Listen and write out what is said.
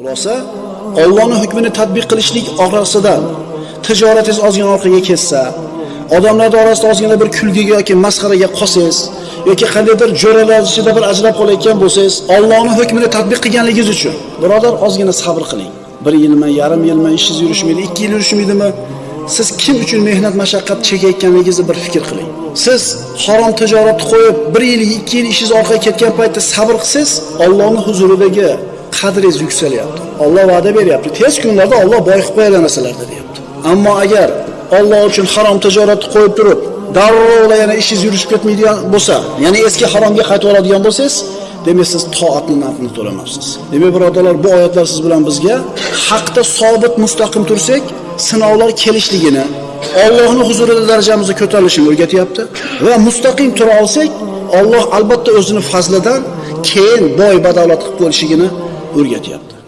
Xulosa Allohning hukmini tatbiq qilishlik orasidan tijoratingiz ozgina orqaga ketsa, odamlar orasida ozgina bir kulgiga yoki masxaraga qolsangiz yoki qandaydir jo'ralar ichida bir ajrab qolayotgan bo'lsangiz, Allohning hukmini tatbiq qilganligingiz uchun birodar ozgina sabr qiling. Bir yilmi, yarim yilmi ishingiz yurishmaydi, 2 yil yurishmaydimi? Siz kim uchun mehnat mashaqqat chekayotganligingizni bir fikr qiling. Siz harom tijoratni qo'yib, 1 yil, 2 yil ishingiz orqaga ketgan paytda sabr qilsangiz, Allohning huzuridagi qadringiz yuksalyapti. Alloh va'da beryapti. Tez kunlarda Alloh boy qilib qo'yadi narsalarda deyapti. Ammo agar Alloh uchun harom tijoratni qo'yib turib, darrov yana ishingiz yurishib ketmaydigan bo'lsa, ya'ni eski haromga qaytib oladigan bo'lsangiz, demak siz toatni narxini to'lamabsiz. Demak birodarlar, bu oyatlar siz bilan bizga haqda sobit mustaqim tursak, sinovlar kelishligini, Allohning huzurida darajamizni ko'tarilishini o'rgatyapti va mustaqim tura olsak, Alloh albatta o'zining fazlidan keyin boy badavlat qilib qo'yishligini o'rgatyapti